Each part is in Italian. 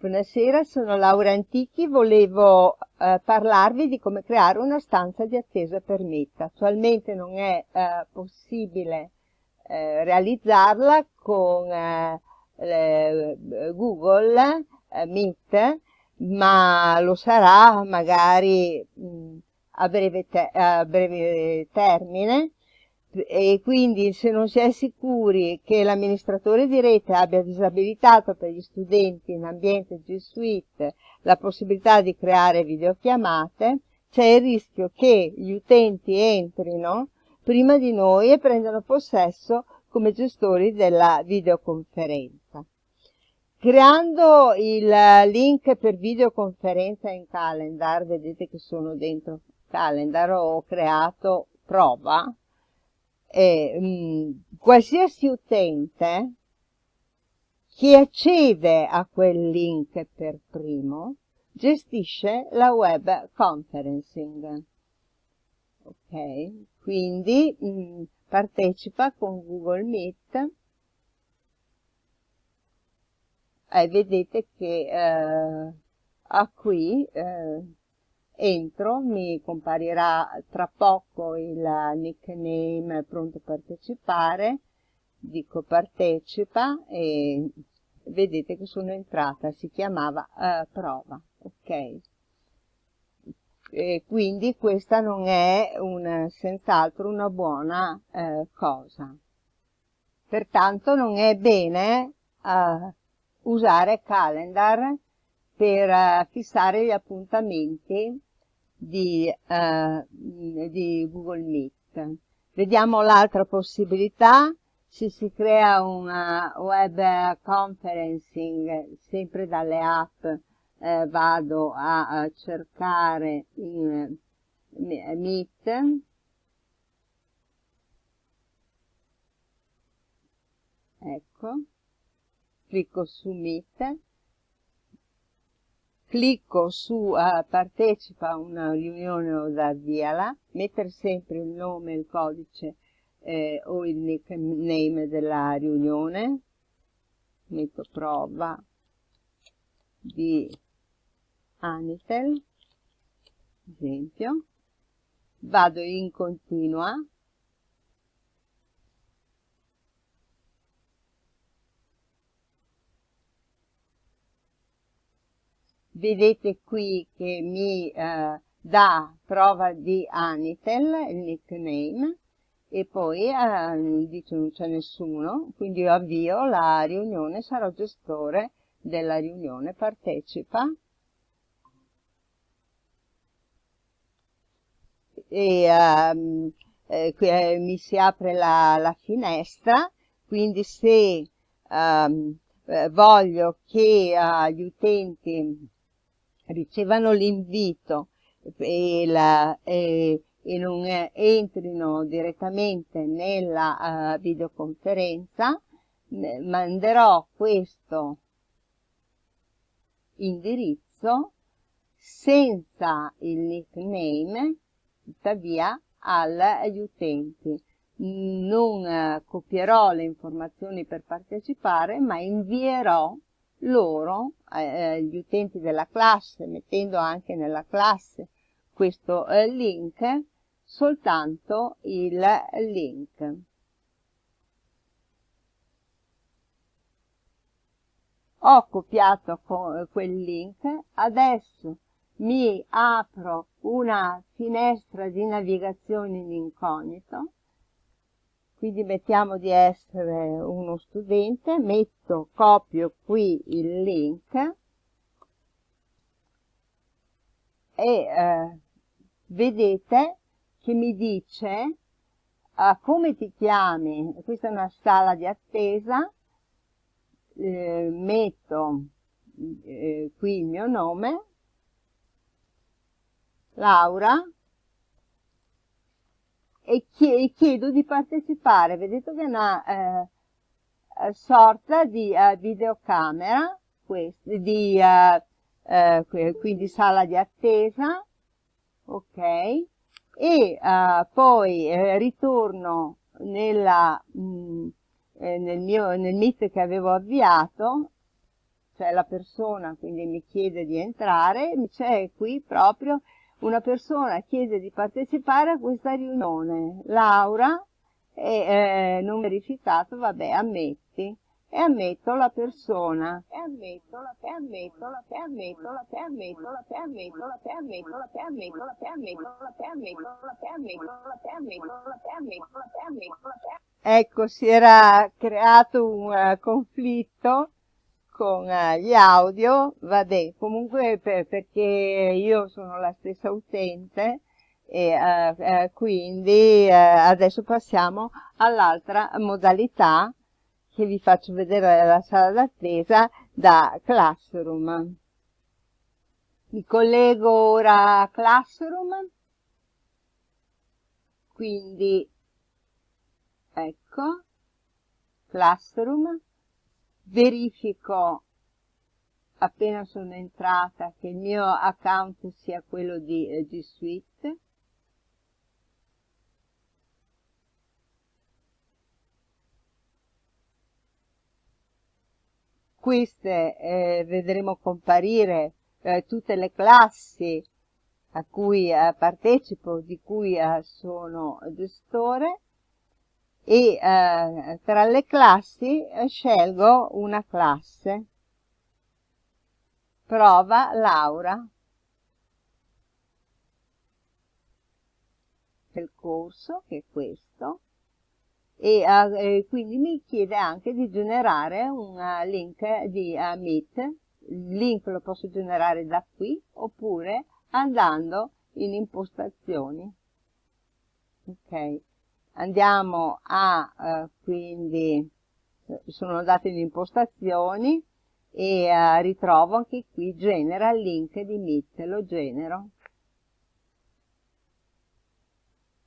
Buonasera, sono Laura Antichi, volevo eh, parlarvi di come creare una stanza di attesa per Meet. Attualmente non è eh, possibile eh, realizzarla con eh, Google eh, Meet, ma lo sarà magari mh, a, breve a breve termine e quindi se non si è sicuri che l'amministratore di rete abbia disabilitato per gli studenti in ambiente G Suite la possibilità di creare videochiamate, c'è il rischio che gli utenti entrino prima di noi e prendano possesso come gestori della videoconferenza. Creando il link per videoconferenza in calendar, vedete che sono dentro calendar, ho creato prova, eh, mh, qualsiasi utente che accede a quel link per primo gestisce la web conferencing. Ok, quindi mh, partecipa con Google Meet e vedete che eh, a qui eh, entro, mi comparirà tra poco il nickname pronto a partecipare, dico partecipa e vedete che sono entrata, si chiamava uh, prova, ok? E quindi questa non è senz'altro una buona uh, cosa. Pertanto non è bene uh, usare calendar per fissare gli appuntamenti di, eh, di Google Meet. Vediamo l'altra possibilità, se si crea una web conferencing sempre dalle app eh, vado a, a, cercare in Meet. Ecco. Clicco su Meet clicco su uh, partecipa a una riunione o avviala, mettere sempre il nome, il codice eh, o il nickname della riunione, metto prova di Anitel, esempio, vado in continua, vedete qui che mi eh, dà prova di Anitel, il nickname, e poi eh, dice non c'è nessuno, quindi io avvio la riunione, sarò gestore della riunione, partecipa. E ehm, eh, eh, mi si apre la, la finestra, quindi se ehm, eh, voglio che uh, gli utenti ricevano l'invito e, la, e, e, non entrino direttamente nella uh, videoconferenza, manderò questo indirizzo senza il nickname, tuttavia, agli utenti. Non uh, copierò le informazioni per partecipare, ma invierò loro, eh, gli utenti della classe, mettendo anche nella classe questo eh, link, soltanto il link. Ho copiato quel link, adesso mi apro una finestra di navigazione in incognito quindi mettiamo di essere uno studente, metto, copio qui il link e eh, vedete che mi dice uh, come ti chiami, questa è una sala di attesa, eh, metto eh, qui il mio nome, Laura, e chiedo di partecipare. Vedete che è una eh, eh sorta di uh, videocamera, di, uh, uh, quindi sala di attesa, ok, e poi ritorno nella, mh, mm, nel, mio, nel meet che avevo avviato, cioè la persona quindi mi chiede di entrare, c'è qui proprio una persona chiede di partecipare a questa riunione, Laura, e eh, non verificato, vabbè, ammetti e ammetto la persona e ammetto la e ammetto la e ammetto la e ammetto la e ammetto la e ammetto la e ammetto la e ammetto la e ammetto la e ammetto la e ammetto la e ammetto la e ammetto la Ecco, si era creato un uh, conflitto con uh, gli audio, vabbè, comunque per, perché io sono la stessa utente e uh, quindi adesso passiamo all'altra modalità che vi faccio vedere la sala d'attesa da Classroom. Mi collego ora a Classroom, quindi ecco, Classroom, verifico appena sono entrata che il mio account sia quello di G Suite, queste eh, vedremo comparire eh, tutte le classi a cui eh, partecipo, di cui eh, sono gestore e eh, tra le classi eh, scelgo una classe. Prova Laura del corso, che è questo, e uh, quindi mi chiede anche di generare un link di uh, Meet. Il link lo posso generare da qui oppure andando in impostazioni. Ok, andiamo a quindi sono andata in impostazioni e ritrovo anche qui genera il link di Meet, lo genero.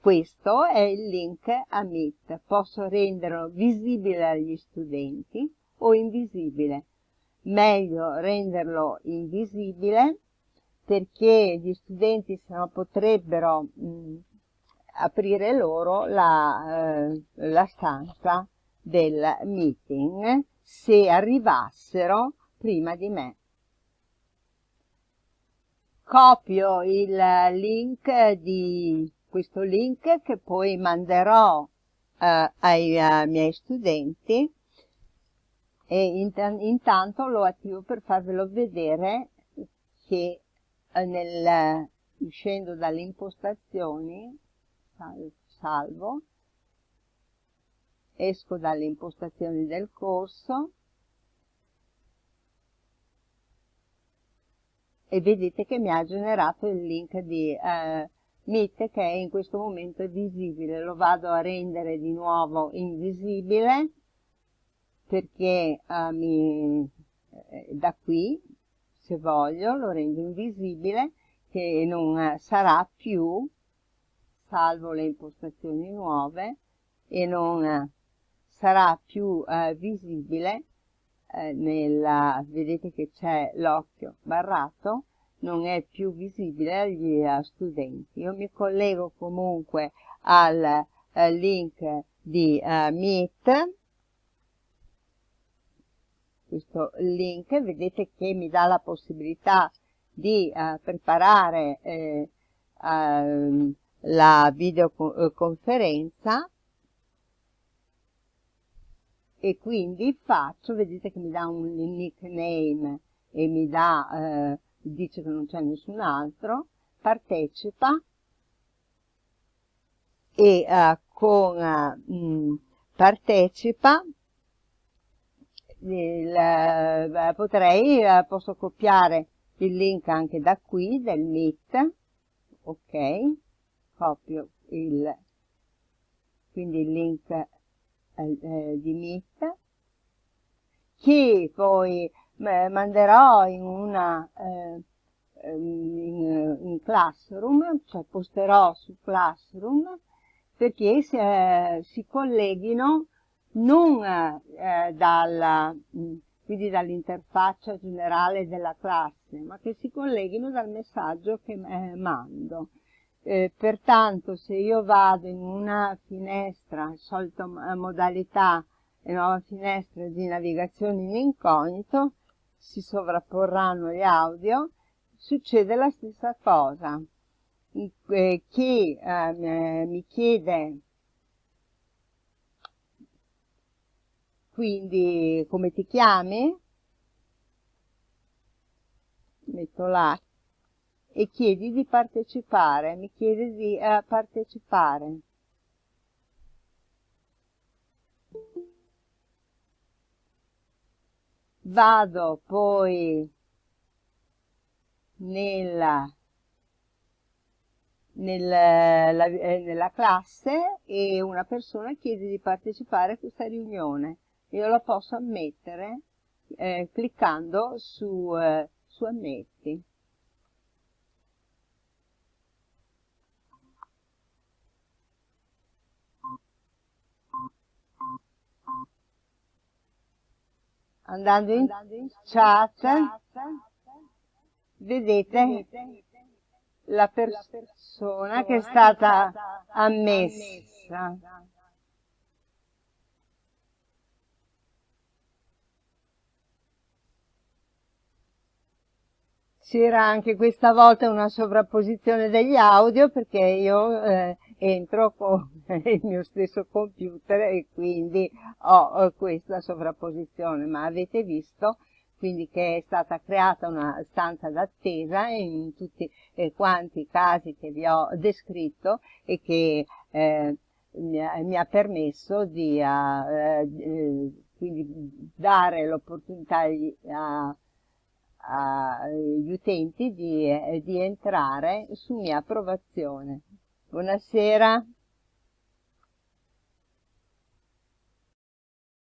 Questo è il link a Meet. Posso renderlo visibile agli studenti o invisibile. Meglio renderlo invisibile perché gli studenti se no potrebbero mh, aprire loro la, eh, la stanza del meeting se arrivassero prima di me. Copio il link di questo link che poi manderò eh, ai uh, miei studenti e int intanto lo attivo per farvelo vedere che eh, nel, uscendo dalle impostazioni salvo. Esco dalle impostazioni del corso. E vedete che mi ha generato il link di eh, Meet che in questo momento è visibile, lo vado a rendere di nuovo invisibile perché uh, mi, eh, da qui, se voglio, lo rendo invisibile che non uh, sarà più, salvo le impostazioni nuove, e non uh, sarà più visibile nella, vedete che c'è l'occhio barrato, non è più visibile agli uh, studenti. Io mi collego comunque al uh, link di uh, Meet, questo link, vedete che mi dà la possibilità di preparare eh, ehm, la videoconferenza e quindi faccio, vedete che mi dà un nickname e mi dà eh, dice che non c'è nessun altro, partecipa e uh, con uh, partecipa il, uh, potrei, posso copiare il link anche da qui del Meet, ok, copio il, quindi il link eh, di Meet, che poi manderò in una eh, in, in, Classroom, cioè posterò su Classroom perché si, eh, si colleghino non eh, dalla, quindi dall'interfaccia generale della classe, ma che si colleghino dal messaggio che eh, mando. Eh, pertanto se io vado in una finestra, solita modalità, nuova finestra di navigazione in incognito, si sovrapporranno gli audio, succede la stessa cosa. Eh, chi eh, mi chiede quindi come ti chiami? Metto là e chiedi di partecipare, mi chiede di eh, partecipare. Vado poi nella, nella, eh, nella classe e una persona chiede di partecipare a questa riunione. Io la posso ammettere eh, cliccando su, eh, su ammetti. Andando in chat, vedete la persona che è stata ammessa. C'era anche questa volta una sovrapposizione degli audio perché io eh, entro con il mio stesso computer e quindi ho questa sovrapposizione, ma avete visto quindi che è stata creata una stanza d'attesa in tutti eh, quanti i casi che vi ho descritto e che eh, mi, ha, permesso di uh, quindi dare l'opportunità agli utenti di, di entrare su mia approvazione. Buonasera.